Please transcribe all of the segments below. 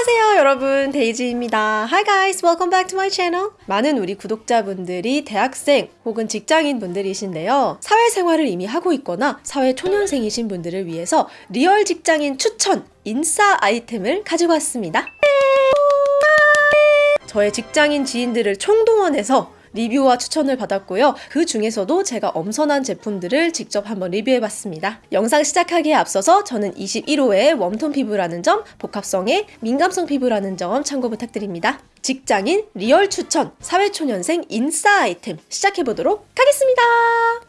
안녕하세요 여러분. 데이지입니다. Hi guys welcome back to my channel. 많은 우리 구독자분들이 대학생 혹은 직장인 분들이신데요. 사회생활을 이미 하고 있거나 사회 초년생이신 분들을 위해서 리얼 직장인 추천 인싸 아이템을 가지고 왔습니다. 저의 직장인 지인들을 총동원해서 리뷰와 추천을 받았고요. 그 중에서도 제가 엄선한 제품들을 직접 한번 리뷰해봤습니다. 영상 시작하기에 앞서서 저는 21호의 warm tone 피부라는 점, 복합성의 민감성 피부라는 점 참고 부탁드립니다. 직장인 리얼 추천 사회초년생 인싸 아이템 시작해보도록 하겠습니다.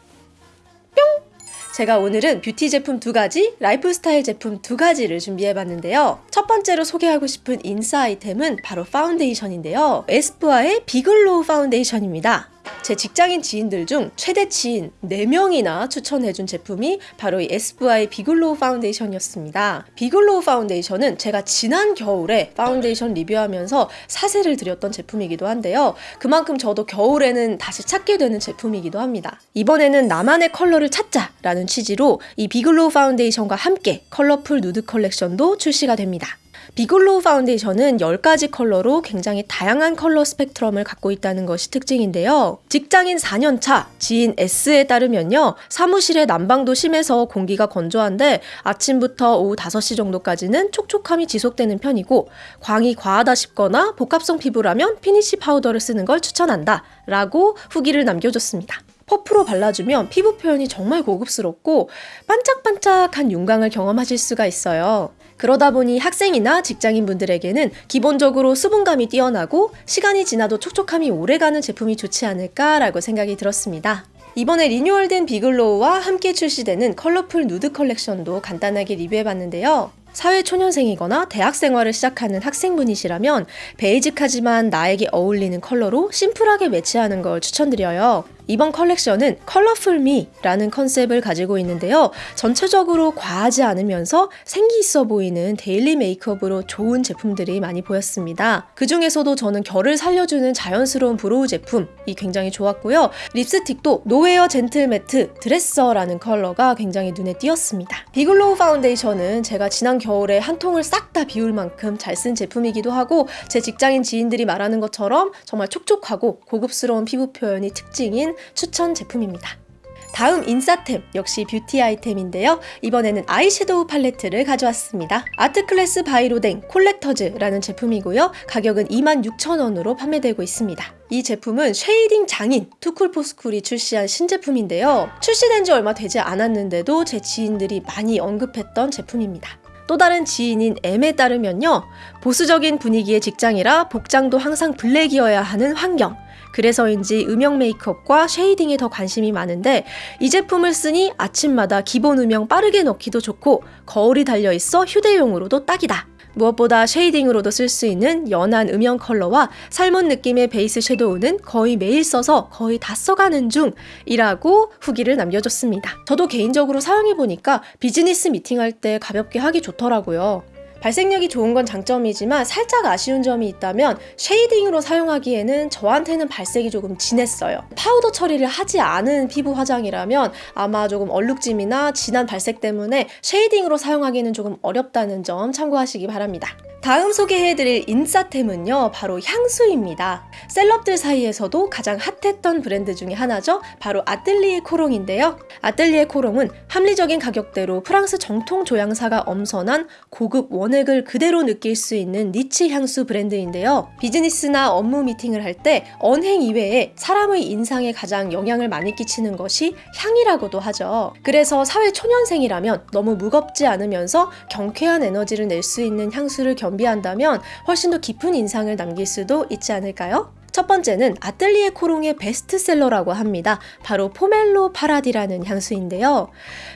뿅! 제가 오늘은 뷰티 제품 두 가지, 라이프 스타일 제품 두 가지를 준비해봤는데요. 첫 번째로 소개하고 싶은 인싸 아이템은 바로 파운데이션인데요. 에스쁘아의 비글로우 파운데이션입니다. 제 직장인 지인들 중 최대치인 4명이나 추천해준 제품이 바로 이 에스쁘아의 비글로우 파운데이션이었습니다. 비글로우 파운데이션은 제가 지난 겨울에 파운데이션 리뷰하면서 소개를 드렸던 제품이기도 한데요. 그만큼 저도 겨울에는 다시 찾게 되는 제품이기도 합니다. 이번에는 나만의 컬러를 찾자 라는 취지로 이 비글로우 파운데이션과 함께 컬러풀 누드 컬렉션도 출시가 됩니다. 비글로우 파운데이션은 10가지 컬러로 굉장히 다양한 컬러 스펙트럼을 갖고 있다는 것이 특징인데요. 직장인 4년차 지인 S에 따르면요. 사무실의 난방도 심해서 공기가 건조한데 아침부터 오후 5시 정도까지는 촉촉함이 지속되는 편이고 광이 과하다 싶거나 복합성 피부라면 피니시 파우더를 쓰는 걸 추천한다 라고 후기를 남겨줬습니다. 퍼프로 발라주면 피부 표현이 정말 고급스럽고 반짝반짝한 윤광을 경험하실 수가 있어요. 그러다 보니 학생이나 직장인 분들에게는 기본적으로 수분감이 뛰어나고 시간이 지나도 촉촉함이 오래가는 제품이 좋지 않을까라고 생각이 들었습니다. 이번에 리뉴얼된 비글로우와 함께 출시되는 컬러풀 누드 컬렉션도 간단하게 리뷰해봤는데요. 사회 초년생이거나 대학 생활을 시작하는 학생분이시라면 베이직하지만 나에게 어울리는 컬러로 심플하게 매치하는 걸 추천드려요. 이번 컬렉션은 colorful me라는 컨셉을 가지고 있는데요. 전체적으로 과하지 않으면서 생기 있어 보이는 데일리 메이크업으로 좋은 제품들이 많이 보였습니다. 그 중에서도 저는 결을 살려주는 자연스러운 brow 제품이 굉장히 좋았고요. 립스틱도 노웨어 젠틀 매트 드레서라는 컬러가 굉장히 눈에 띄었습니다. 비글로우 파운데이션은 제가 지난 겨울에 한 통을 싹 다 비울 만큼 잘 쓴 제품이기도 하고 제 직장인 지인들이 말하는 것처럼 정말 촉촉하고 고급스러운 피부 표현이 특징인 추천 제품입니다. 다음 인싸템 역시 뷰티 아이템인데요. 이번에는 아이섀도우 팔레트를 가져왔습니다. 아트클래스 바이로댕 콜렉터즈라는 제품이고요. 가격은 26,000원으로 판매되고 있습니다. 이 제품은 쉐이딩 장인 투쿨포스쿨이 출시한 신제품인데요. 출시된 지 얼마 되지 않았는데도 제 지인들이 많이 언급했던 제품입니다. 또 다른 지인인 M에 따르면요. 보수적인 분위기의 직장이라 복장도 항상 블랙이어야 하는 환경. 그래서인지 음영 메이크업과 쉐이딩에 더 관심이 많은데 이 제품을 쓰니 아침마다 기본 음영 빠르게 넣기도 좋고 거울이 달려있어 휴대용으로도 딱이다. 무엇보다 쉐이딩으로도 쓸 수 있는 연한 음영 컬러와 맑은 느낌의 베이스 섀도우는 거의 매일 써서 거의 다 써가는 중이라고 후기를 남겨줬습니다. 저도 개인적으로 사용해보니까 비즈니스 미팅할 때 가볍게 하기 좋더라고요. 발색력이 좋은 건 장점이지만 살짝 아쉬운 점이 있다면 쉐이딩으로 사용하기에는 저한테는 발색이 조금 진했어요. 파우더 처리를 하지 않은 피부 화장이라면 아마 조금 얼룩짐이나 진한 발색 때문에 쉐이딩으로 사용하기는 조금 어렵다는 점 참고하시기 바랍니다. 다음 소개해드릴 인싸템은요 바로 향수입니다 셀럽들 사이에서도 가장 핫했던 브랜드 중에 하나죠 바로 아뜰리에 코롱인데요 아뜰리에 코롱은 합리적인 가격대로 프랑스 정통 조향사가 엄선한 고급 원액을 그대로 느낄 수 있는 니치 향수 브랜드인데요 비즈니스나 업무 미팅을 할 때 언행 이외에 사람의 인상에 가장 영향을 많이 끼치는 것이 향이라고도 하죠 그래서 사회 초년생이라면 너무 무겁지 않으면서 경쾌한 에너지를 낼 수 있는 향수를 겸 겸비한다면 훨씬 더 깊은 인상을 남길 수도 있지 않을까요? 첫 번째는 아뜰리에 코롱의 베스트셀러라고 합니다. 바로 포멜로 파라디라는 향수인데요.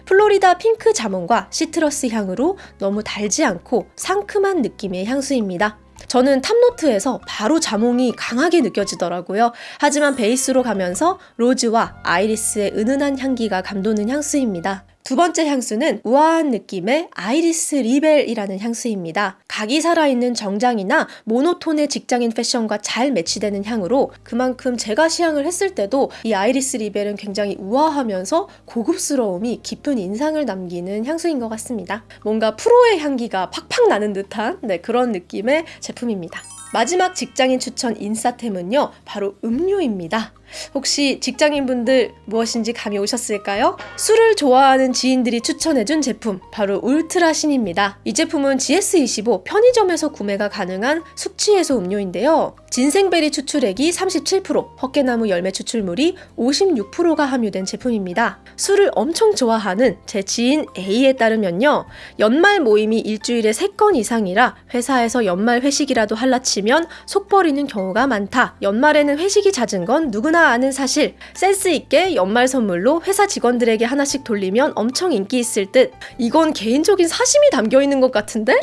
플로리다 핑크 자몽과 시트러스 향으로 너무 달지 않고 상큼한 느낌의 향수입니다. 저는 탑노트에서 바로 자몽이 강하게 느껴지더라고요. 하지만 베이스로 가면서 로즈와 아이리스의 은은한 향기가 감도는 향수입니다. 두 번째 향수는 우아한 느낌의 아이리스 리벨이라는 향수입니다. 각이 살아있는 정장이나 모노톤의 직장인 패션과 잘 매치되는 향으로 그만큼 제가 시향을 했을 때도 이 아이리스 리벨은 굉장히 우아하면서 고급스러움이 깊은 인상을 남기는 향수인 것 같습니다. 뭔가 프로의 향기가 팍팍 나는 듯한 네, 그런 느낌의 제품입니다. 마지막 직장인 추천 인싸템은요, 바로 음료입니다. 혹시 직장인분들 무엇인지 감이 오셨을까요? 술을 좋아하는 지인들이 추천해준 제품, 바로 울트라신입니다. 이 제품은 GS25 편의점에서 구매가 가능한 숙취해소 음료인데요. 진생베리 추출액이 37%, 헛개나무 열매 추출물이 56%가 함유된 제품입니다. 술을 엄청 좋아하는 제 지인 A에 따르면요. 연말 모임이 일주일에 3건 이상이라 회사에서 연말 회식이라도 할라치면 속 버리는 경우가 많다. 연말에는 회식이 잦은 건 누구나 아는 사실. 센스 있게 연말 선물로 회사 직원들에게 하나씩 돌리면 엄청 인기 있을 듯. 이건 개인적인 사심이 담겨 있는 것 같은데?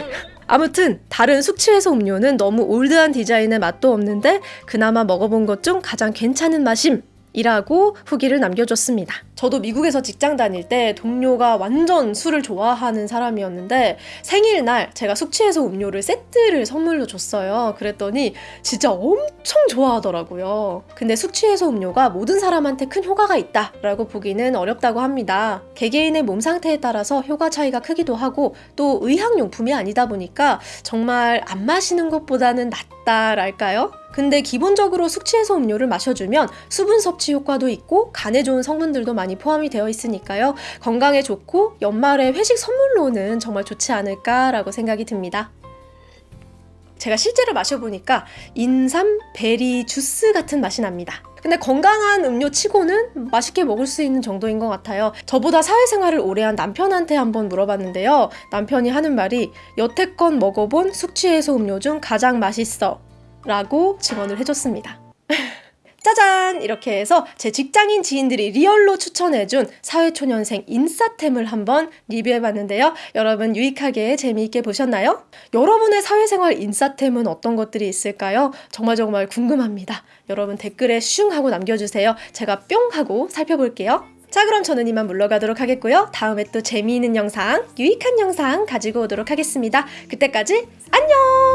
아무튼 다른 숙취해소 음료는 너무 올드한 디자인의 맛도 없는데 그나마 먹어본 것 중 가장 괜찮은 맛임. 이라고 후기를 남겨줬습니다. 저도 미국에서 직장 다닐 때 동료가 완전 술을 좋아하는 사람이었는데 생일날 제가 숙취해소 음료를 세트를 선물로 줬어요. 그랬더니 진짜 엄청 좋아하더라고요. 근데 숙취해소 음료가 모든 사람한테 큰 효과가 있다 라고 보기는 어렵다고 합니다. 개개인의 몸 상태에 따라서 효과 차이가 크기도 하고 또 의학용품이 아니다 보니까 정말 안 마시는 것보다는 낫다랄까요? 근데 기본적으로 숙취해소 음료를 마셔주면 수분 섭취 효과도 있고 간에 좋은 성분들도 많이 포함이 되어 있으니까요. 건강에 좋고 연말에 회식 선물로는 정말 좋지 않을까라고 생각이 듭니다. 제가 실제로 마셔보니까 인삼 베리 주스 같은 맛이 납니다. 근데 건강한 음료 치고는 맛있게 먹을 수 있는 정도인 것 같아요. 저보다 사회생활을 오래 한 남편한테 한번 물어봤는데요. 남편이 하는 말이 여태껏 먹어본 숙취해소 음료 중 가장 맛있어. 라고 증언을 해줬습니다. 짜잔! 이렇게 해서 제 직장인 지인들이 리얼로 추천해준 사회초년생 인싸템을 한번 리뷰해봤는데요. 여러분 유익하게 재미있게 보셨나요? 여러분의 사회생활 인싸템은 어떤 것들이 있을까요? 정말 정말 궁금합니다. 여러분 댓글에 슝 하고 남겨주세요. 제가 뿅 하고 살펴볼게요. 자 그럼 저는 이만 물러가도록 하겠고요. 다음에 또 재미있는 영상, 유익한 영상 가지고 오도록 하겠습니다. 그때까지 안녕!